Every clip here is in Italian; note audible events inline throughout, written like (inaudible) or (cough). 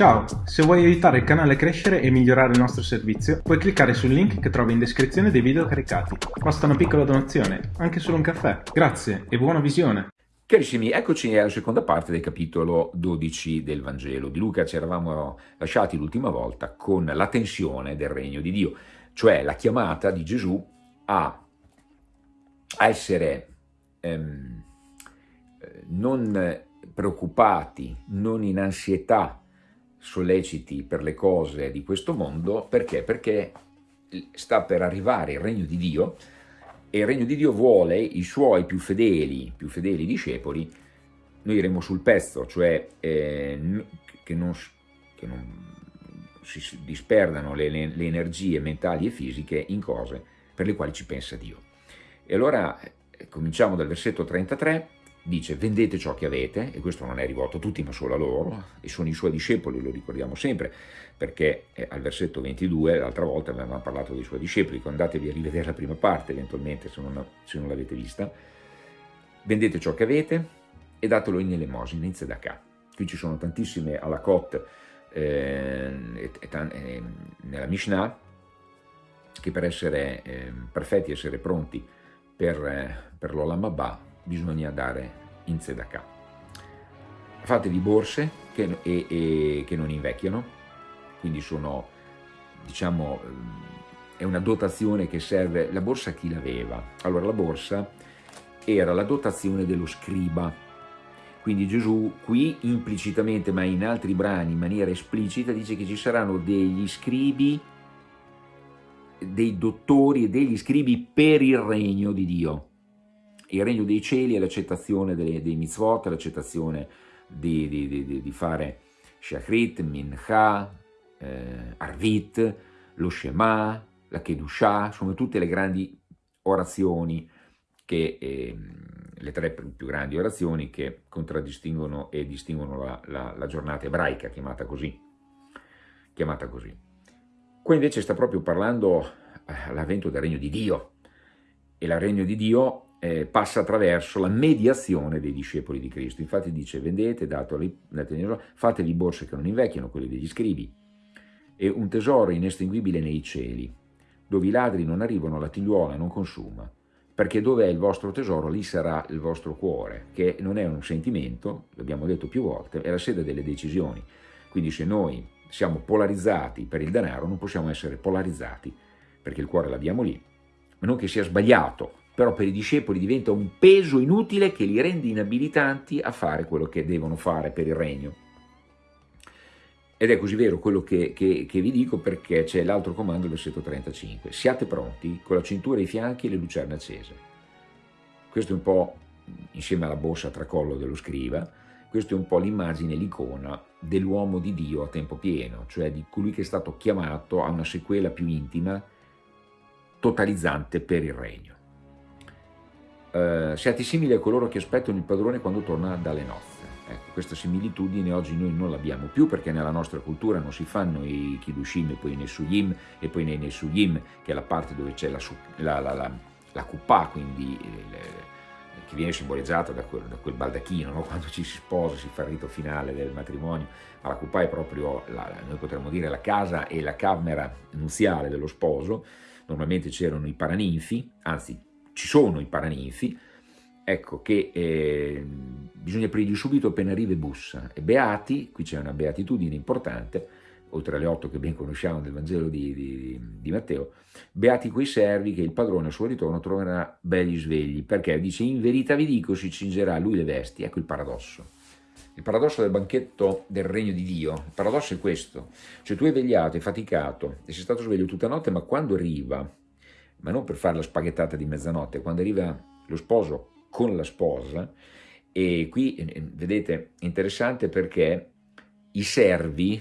Ciao, se vuoi aiutare il canale a crescere e migliorare il nostro servizio, puoi cliccare sul link che trovi in descrizione dei video caricati. Basta una piccola donazione, anche solo un caffè. Grazie e buona visione! Carissimi, eccoci alla seconda parte del capitolo 12 del Vangelo. Di Luca ci eravamo lasciati l'ultima volta con la tensione del regno di Dio, cioè la chiamata di Gesù a, essere ehm, non preoccupati, non in ansietà solleciti per le cose di questo mondo, perché? Perché sta per arrivare il regno di Dio e il regno di Dio vuole i suoi più fedeli, più fedeli discepoli, noi iremo sul pezzo, cioè eh, che, non, che, non, si disperdano le, le, le energie mentali e fisiche in cose per le quali ci pensa Dio. E allora eh, cominciamo dal versetto 33, dice vendete ciò che avete, e questo non è rivolto a tutti ma solo a loro, e sono i suoi discepoli, lo ricordiamo sempre, perché eh, al versetto 22, l'altra volta avevamo parlato dei suoi discepoli, andatevi a rivedere la prima parte eventualmente se non, non l'avete vista, vendete ciò che avete e datelo in elemosina, in tzedakah. Qui ci sono tantissime alakot eh, eh, nella Mishnah, che per essere eh, perfetti, essere pronti per, eh, per l'Olam Abba, bisogna dare in tzedakah. Fatevi borse che, e, e, che non invecchiano, quindi sono, diciamo, è una dotazione che serve, la borsa chi l'aveva? Allora la borsa era la dotazione dello scriba, quindi Gesù qui implicitamente, ma in altri brani in maniera esplicita, dice che ci saranno degli scribi, dei dottori e degli scribi per il regno di Dio il regno dei cieli è l'accettazione dei mitzvot, l'accettazione di, di, di, di, fare shachrit, mincha, eh, arvit, lo shema, la kedushah, sono tutte le grandi orazioni, che, eh, le tre più grandi orazioni che contraddistinguono e distinguono la, la, la giornata ebraica, chiamata così. Chiamata così. Qua invece sta proprio parlando eh, l'avvento del regno di Dio, e il regno di Dio eh, passa attraverso la mediazione dei discepoli di Cristo. Infatti dice, vendete, dateli, fatevi borse che non invecchiano, quelle degli scribi, e un tesoro inestinguibile nei cieli, dove i ladri non arrivano, la tigliuola non consuma, perché dove è il vostro tesoro, lì sarà il vostro cuore, che non è un sentimento, l'abbiamo detto più volte, è la sede delle decisioni. Quindi se noi siamo polarizzati per il denaro, non possiamo essere polarizzati, perché il cuore l'abbiamo lì, ma non che sia sbagliato però per i discepoli diventa un peso inutile che li rende inabilitanti a fare quello che devono fare per il regno. Ed è così vero quello che, che, che vi dico perché c'è l'altro comando, il versetto 35. Siate pronti con la cintura ai fianchi e le lucerne accese. Questo è un po', insieme alla borsa a tracollo dello scriva, questo è un po' l'immagine, l'icona dell'uomo di Dio a tempo pieno, cioè di colui che è stato chiamato a una sequela più intima, totalizzante per il regno eh, siate simili a coloro che aspettano il padrone quando torna dalle nozze. Ecco, questa similitudine oggi noi non l'abbiamo più perché nella nostra cultura non si fanno i Kiddushim e poi i Nesuyim e poi nei Nesuyim, che è la parte dove c'è la, la, la, la, la Kuppah, quindi il, che viene simbolizzata da quel, da quel baldacchino, no? (laughs) quando ci si sposa, si fa il rito finale del matrimonio, ma la Kuppah è proprio, la, noi potremmo dire, la casa e la camera nuziale dello sposo, normalmente c'erano i paraninfi, anzi ci sono i paraninfi, ecco che eh, bisogna aprirgli subito appena arriva e bussa. E beati, qui c'è una beatitudine importante, oltre alle otto che ben conosciamo del Vangelo di, di, di, Matteo, beati quei servi che il padrone al suo ritorno troverà belli svegli, perché dice in verità vi dico si cingerà lui le vesti, ecco il paradosso. Il paradosso del banchetto del regno di Dio, il paradosso è questo, cioè tu hai vegliato, hai faticato, e sei stato sveglio tutta notte, ma quando arriva ma non per fare la spaghettata di mezzanotte, quando arriva lo sposo con la sposa, e qui eh, vedete interessante perché i servi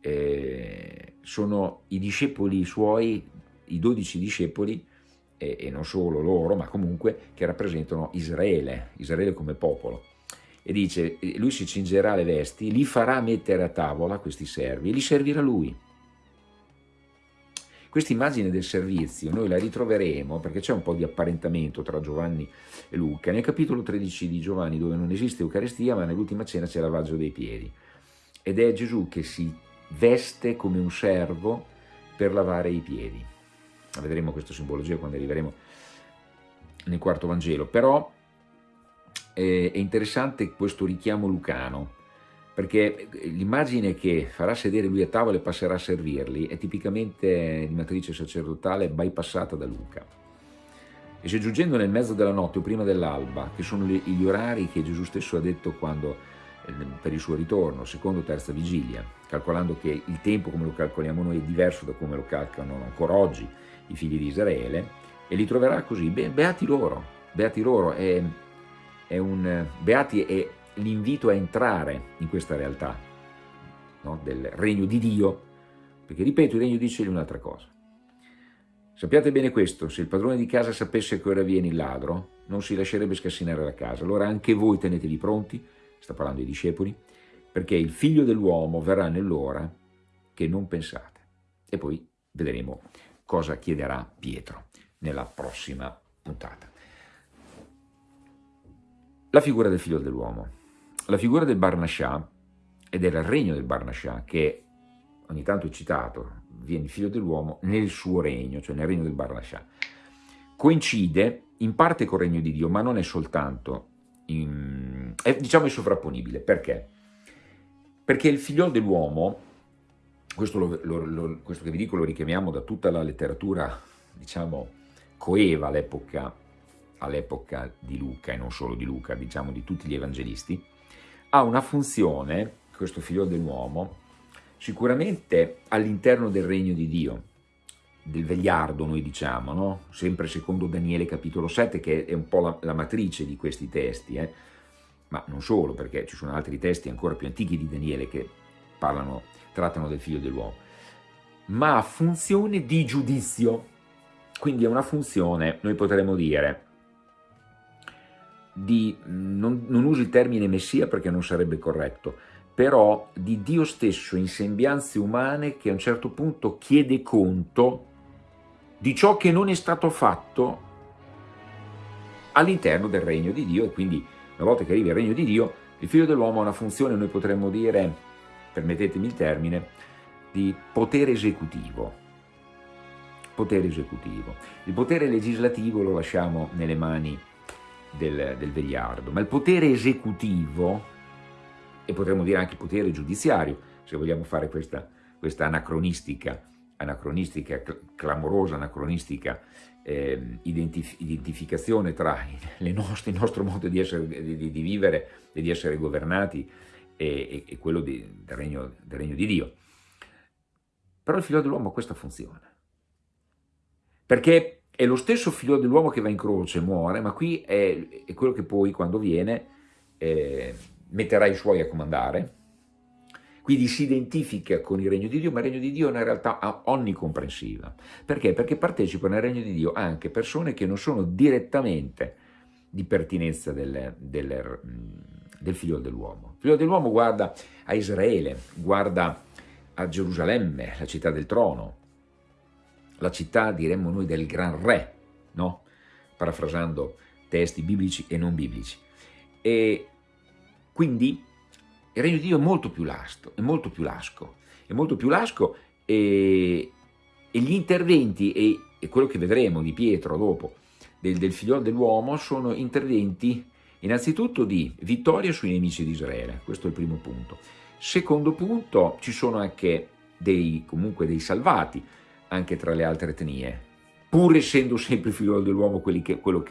eh, sono i discepoli suoi, i dodici discepoli, eh, e non solo loro, ma comunque che rappresentano Israele, Israele come popolo. E dice, eh, lui si cingerà le vesti, li farà mettere a tavola questi servi e li servirà lui. Questa immagine del servizio noi la ritroveremo perché c'è un po' di apparentamento tra Giovanni e Luca. Nel capitolo 13 di Giovanni dove non esiste Eucaristia ma nell'ultima cena c'è lavaggio dei piedi. Ed è Gesù che si veste come un servo per lavare i piedi. Vedremo questa simbologia quando arriveremo nel quarto Vangelo, però eh, è interessante questo richiamo lucano, perché l'immagine che farà sedere lui a tavola e passerà a servirli è tipicamente di matrice sacerdotale bypassata da Luca. E se giungendo nel mezzo della notte o prima dell'alba, che sono gli orari che Gesù stesso ha detto quando, eh, per il suo ritorno, secondo terza vigilia, calcolando che il tempo come lo calcoliamo noi è diverso da come lo calcolano ancora oggi i figli di Israele, e li troverà così, Be beati loro, beati loro, è, è un, beati è l'invito a entrare in questa realtà no? del regno di Dio, perché ripeto, il regno di Dio è un'altra cosa. Sappiate bene questo, se il padrone di casa sapesse che ora viene il ladro, non si lascerebbe scassinare la casa. Allora anche voi tenetevi pronti, sta parlando ai discepoli, perché il figlio dell'uomo verrà nell'ora che non pensate. E poi vedremo cosa chiederà Pietro nella prossima puntata. La figura del figlio dell'uomo. La figura del Barnascià e del regno del Barnascià, che ogni tanto è citato, viene il figlio dell'uomo nel suo regno, cioè nel regno del Barnascià. Coincide in parte col regno di Dio, ma non è soltanto, in, è, diciamo è sovrapponibile. Perché? Perché il figlio dell'uomo, questo, questo che vi dico lo richiamiamo da tutta la letteratura, diciamo, coeva all'epoca all di Luca, e non solo di Luca, diciamo di tutti gli evangelisti, ha una funzione, questo figlio dell'uomo, Sicuramente all'interno del regno di Dio, del vegliardo noi diciamo, no? sempre secondo Daniele capitolo 7 che è un po' la, la matrice di questi testi, eh? ma non solo perché ci sono altri testi ancora più antichi di Daniele che parlano, trattano del figlio dell'uomo, ma ha funzione di giudizio, quindi è una funzione, noi potremmo dire, di, non, non uso il termine messia perché non sarebbe corretto, però di Dio stesso in sembianze umane che a un certo punto chiede conto di ciò che non è stato fatto all'interno del regno di Dio e quindi una volta che arriva il regno di Dio il figlio dell'uomo ha una funzione, noi potremmo dire, permettetemi il termine, di potere esecutivo. Potere esecutivo. Il potere legislativo lo lasciamo nelle mani del, del vegliardo, ma il potere esecutivo e potremmo dire anche potere giudiziario, se vogliamo fare questa, questa anacronistica, anacronistica, clamorosa anacronistica eh, identif identificazione tra (laughs) nostre, il nostro modo di, essere, di, di, vivere e di essere governati e, e, e quello di, del, regno, del regno di Dio. Però il figlio dell'uomo ha questa funzione, perché è lo stesso figlio dell'uomo che va in croce, muore, ma qui è, è quello che poi quando viene... Eh, metterà i suoi a comandare, quindi si identifica con il regno di Dio, ma il regno di Dio è una realtà onnicomprensiva. Perché? Perché partecipano al regno di Dio anche persone che non sono direttamente di pertinenza del, del, del figlio dell'uomo. Il figlio dell'uomo guarda a Israele, guarda a Gerusalemme, la città del trono, la città, diremmo noi, del gran re, no? parafrasando testi biblici e non biblici. E quindi il regno di Dio è molto più lasto, è molto più lasco, è molto più lasco e, e gli interventi, e, e, quello che vedremo di Pietro dopo, del, del figliolo dell'uomo, sono interventi innanzitutto di vittoria sui nemici di Israele, questo è il primo punto. Secondo punto, ci sono anche dei, comunque dei salvati, anche tra le altre etnie, pur essendo sempre figliolo dell'uomo quello, quello,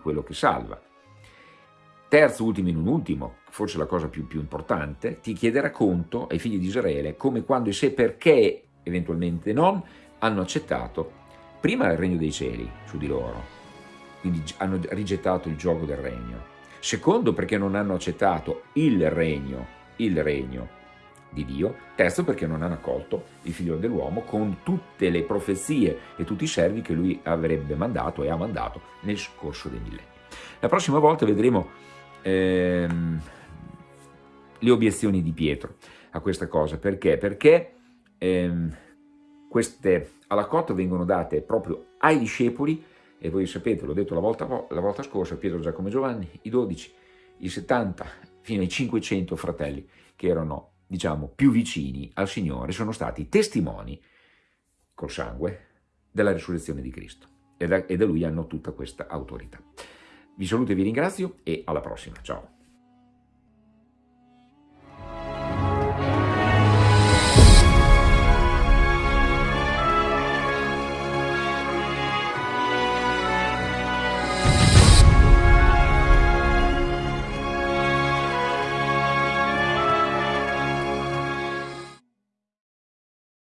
quello che salva. Terzo, ultimo in un ultimo, forse la cosa più, più importante, ti chiederà conto ai figli di Israele come quando e se perché, eventualmente non, hanno accettato prima il regno dei cieli su di loro, quindi hanno rigettato il gioco del regno. Secondo, perché non hanno accettato il regno, il regno di Dio. Terzo, perché non hanno accolto il figlio dell'uomo con tutte le profezie e tutti i servi che lui avrebbe mandato e ha mandato nel corso dei millenni. La prossima volta vedremo ehm, le obiezioni di Pietro a questa cosa. Perché? Perché ehm, queste alla cotta vengono date proprio ai discepoli, e voi sapete, l'ho detto la volta, la volta scorsa, Pietro, Giacomo e Giovanni, i 12, i 70, fino ai 500 fratelli che erano diciamo, più vicini al Signore sono stati testimoni col sangue della risurrezione di Cristo e da, e da Lui hanno tutta questa autorità. Vi saluto e vi ringrazio e alla prossima. Ciao.